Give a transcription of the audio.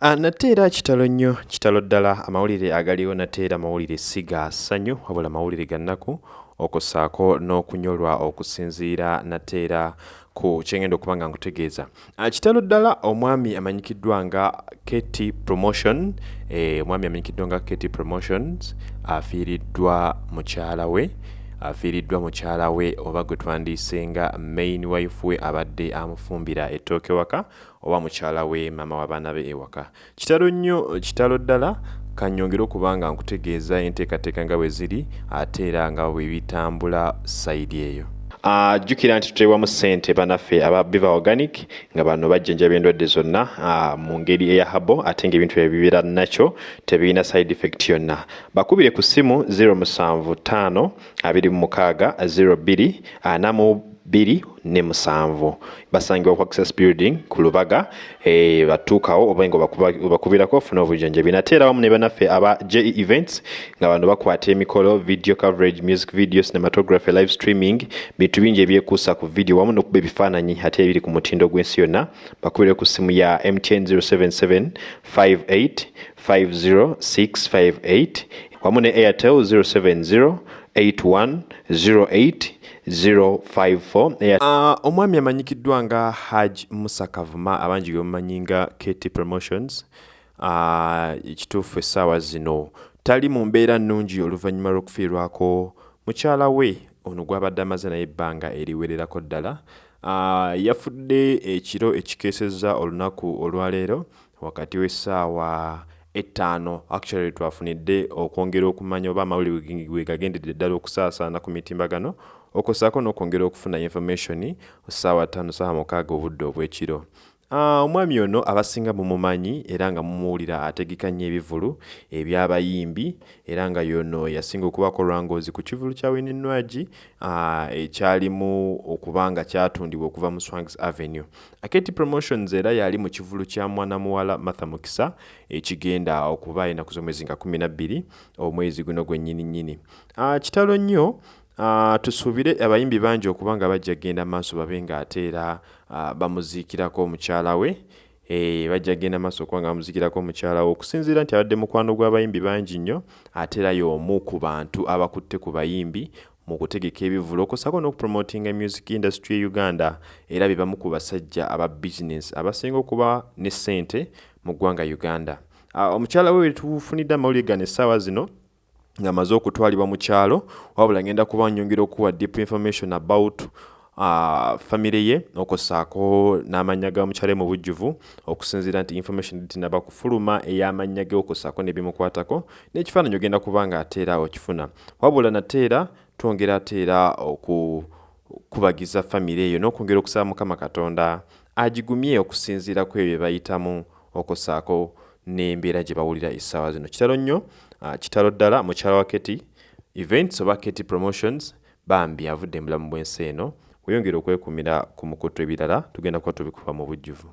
Ah, nate era kitalo nnyo kitalo ddala. Amawulire agaliwo nate era mawulire si ga ssanyu wabula mawulire ga nnaku okussaako n'okunyolwa okusinziira nate era ku kyengenda okuba nga nkutegeeza. Ah, kitalo ddala omwami amanyikiddwa nga kety promotion eh, omwami amanyikiddwa nga kety promotions afiiriddwa mukyala we afiiriddwa mukyala we oba gwe twandiise nga main wife we abadde amufumbira ettooke waka oba mukyala we maama w'abaana be ewaka kitalo nnyo kitalo ddala kanyongere okuba nga nkutegeeza enteekateeka nga bwe ziri ate era nga bwe bitambula sayidi eyo jjukira nti tuteebwamu ssente banaffe aba biva organic nga bano bajjanjaba endwadde zonna mu ngeri eya habo ate ng'ebintu ebibeera nakyo tebirina side effect yonna. Bakubire ku ssimu 075 26 02 4 bbiri ne musanvu. Basangibwa ku access building ku lubaga e, batuukawo oba nga obakubirako ofuna obujjanjabi. Nate era wamu ne banaffe aba je events nga bano bakwata emikolo video coverage music video cinematography live streaming bintu bingi ebyekuusa ku video wamu n'okuba ebifaananyi ate ebiri ku mutindo gw'ensi yonna. Bakubire ku ssimu ya mtn 077 58 50658 wamu ne airtel 070 81 08 054 uh, omwami amanyikiddwa nga haj musa kavuma abangi bemumanyi nga kt promotions. Ekituufu uh, essaawa zino. Tali mu mbeera nnungi oluvannyuma lw'okufiirwako mukyala we ono gwabadde amaze naye ebbanga eriwererako ddala. Uh, yafudde ekiro ekikeesezza olunaku olwaleero wakati w'essaawa ettaano actually twafunidde okwongera okumanya oba amawulire we gagendedde ddala okusaasaana ku mitimbagano okussaako n'okwongera okufuna information ssaawa ttaano ssaawa mukaaga obudde obw'ekiro omwami ono abasinga mumumanyi era nga mumuwulira ategeka nnyo ebivulu ebyabayimbi era nga yono yasinga okubako lwangoozi ku kivulu kya wininwagi ah, ekyalimu okuba nga kyatundibwa okuva mu swangs avenue. Aketi promotions era yali mu kivulu kya mwana muwala martha mukisa ekigenda okuba enaku z'omwezi nga 12 omwezi guno gwennyini nnyini. Ah, kitalo nnyo Uh, tusuubire abayimbi bangi okuba nga bajja genda maaso babe ng'ate era uh, bamuziikirako omukyala we. E, bajja genda maaso okuba nga bamuziikirako omukyala we okusinziira nti abadde mukwano gw'abayimbi bangi nnyo ate era y'omu ku bantu abakutte ku bayimbi mu kutegeka ebivulo. Okusako n'okupromotinga music industry e uganda era be bamu ku basajja aba business abasinga okuba ne ssente mu ggwanga uganda. Uh, omukyala we wetufunidde amawulire gano essaawa zino ng'amaze okutwalibwa mu kyalo wabula ngenda kuba nyongera okuwa deep information about uh, famire ye okussaako n'amannya ga mukyale mu bujjuvu okusinziira nti information tinaba kufuluma ey'amannya ge okussaako n'ebimukwatako n'ekifaananyi ogenda kuba nga ateera okifuna. Wabula nateera twongera ateera okukubagiza famire eyo n'okwongera okusaba mukama katonda agigumye okusinziira ku ebyo bayitamu okussaako n'embeera gye bawulira essaawa zino. Kitalo nnyo Ah, kitalo ddala mukyala wa keti events oba keti promotions bambi avudde mulamu bw'ensi eno. Weyongere okwekumira ku mukutu ebirala tugenda kuba tubikuba mu bujjuvu